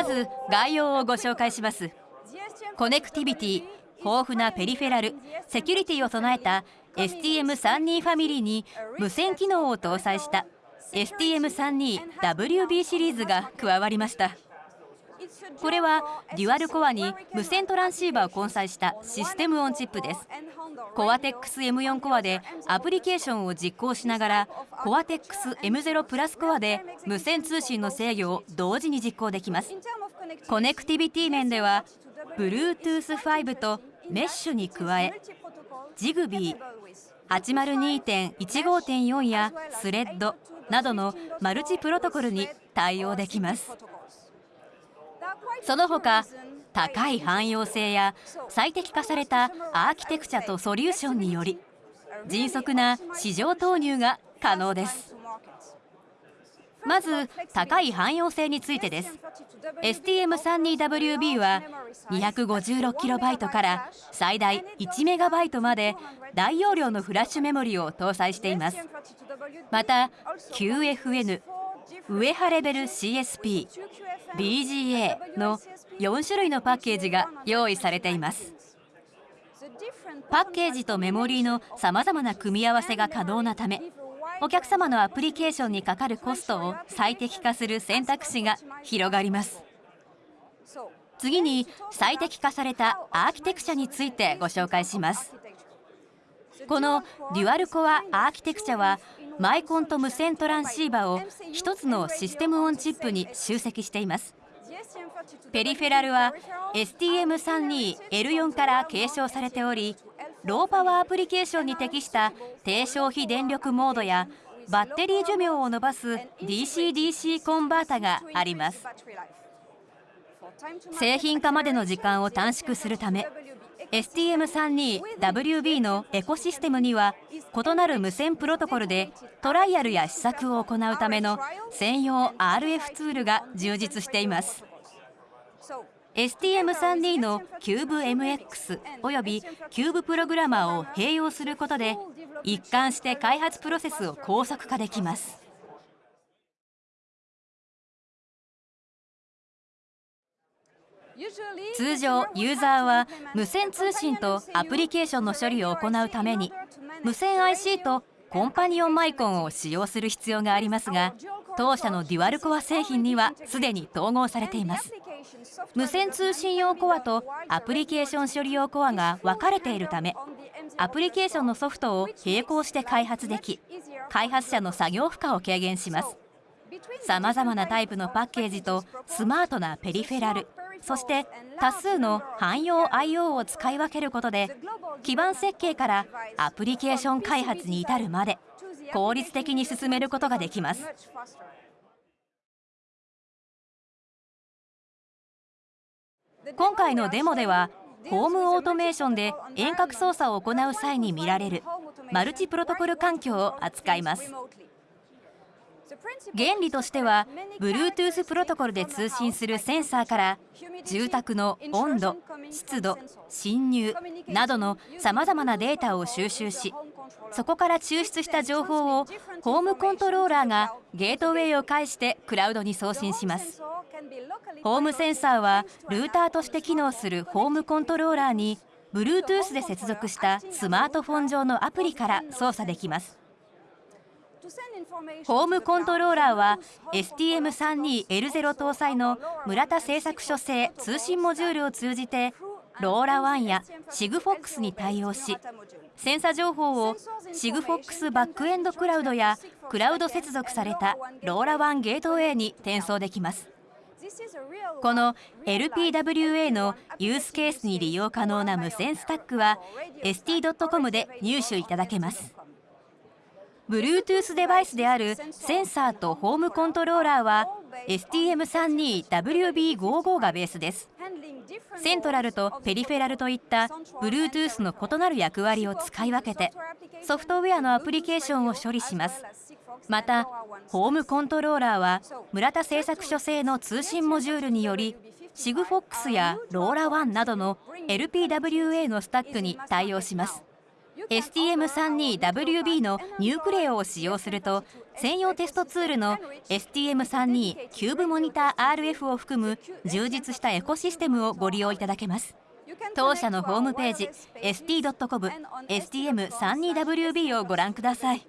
まず概要をご紹介します。コネクティビティ豊富なペリフェラルセキュリティを備えた STM32 ファミリーに無線機能を搭載した STM32WB シリーズが加わりました。これはデュアルコアに無線トランシーバーを混載したシステムオンチップです。コアテックス M4 コアでアプリケーションを実行しながらコアテックス M0 プラスコアで無線通信の制御を同時に実行できます。コネクティビティ面では Bluetooth5 とメッシュに加え Zigbee 802.15.4や Thread などのマルチプロトコルに対応できます。その他高い汎用性や最適化されたアーキテクチャとソリューションにより迅速な市場投入が可能です。まず高い汎用性についてです。STM32WB は 256KB から最大 1MB まで大容量のフラッシュメモリを搭載しています。また QFN ウエハレベル CSP BGA の4種類のパッケージが用意されています。パッケージとメモリーのさまざまな組み合わせが可能なためお客様のアプリケーションにかかるコストを最適化する選択肢が広がります。次に最適化されたアーキテクチャについてご紹介します。このデュアルコアアーキテクチャはマイコンと無線トランシーバを1つのシステムオンチップに集積しています。ペリフェラルは STM32L4 から継承されておりローパワーアプリケーションに適した低消費電力モードやバッテリー寿命を伸ばす DC-DC コンバータがあります。製品化までの時間を短縮するため STM32WB のエコシステムには異なる無線プロトコルでトライアルや試作を行うための専用 RF ツールが充実しています。STM32 の CubeMX および Cube プログラマーを併用することで一貫して開発プロセスを高速化できます。通常ユーザーは無線通信とアプリケーションの処理を行うために無線 IC とコンパニオンマイコンを使用する必要がありますが当社のデュアルコア製品にはすでに統合されています。無線通信用コアとアプリケーション処理用コアが分かれているためアプリケーションのソフトを並行して開発でき開発者の作業負荷を軽減します。さまざまなタイプのパッケージとスマートなペリフェラルそして多数の汎用 IO を使い分けることで基盤設計からアプリケーション開発に至るまで効率的に進めることができます。今回のデモではホームオートメーションで遠隔操作を行う際に見られるマルチプロトコル環境を扱います。原理としては Bluetooth プロトコルで通信するセンサーから住宅の温度湿度侵入などのさまざまなデータを収集しそこから抽出した情報をホームコントローラーがゲートウェイを介してクラウドに送信します。ホームセンサーはルーターとして機能するホームコントローラーに Bluetooth で接続したスマートフォン上のアプリから操作できます。ホームコントローラーは STM32L0 搭載の村田製作所製通信モジュールを通じてローラ1や SIGFOX に対応しセンサ情報を SIGFOX バックエンドクラウドやクラウド接続されたローラ1ゲートウェイに転送できます。この LPWA のユースケースに利用可能な無線スタックは ST.com で入手いただけます。Bluetooth デバイスであるセンサーとホームコントローラーは STM32WB55 がベースです。セントラルとペリフェラルといった Bluetooth の異なる役割を使い分けてソフトウェアのアプリケーションを処理します。またホームコントローラーは村田製作所製の通信モジュールにより SIGFOX や LoRaWAN などの LPWA のスタックに対応します。STM32WB のニュークレオを使用すると専用テストツールの STM32 キューブモニター RF を含む充実したエコシステムをご利用いただけます。当社のホームページ ST.com STM32WB をご覧ください。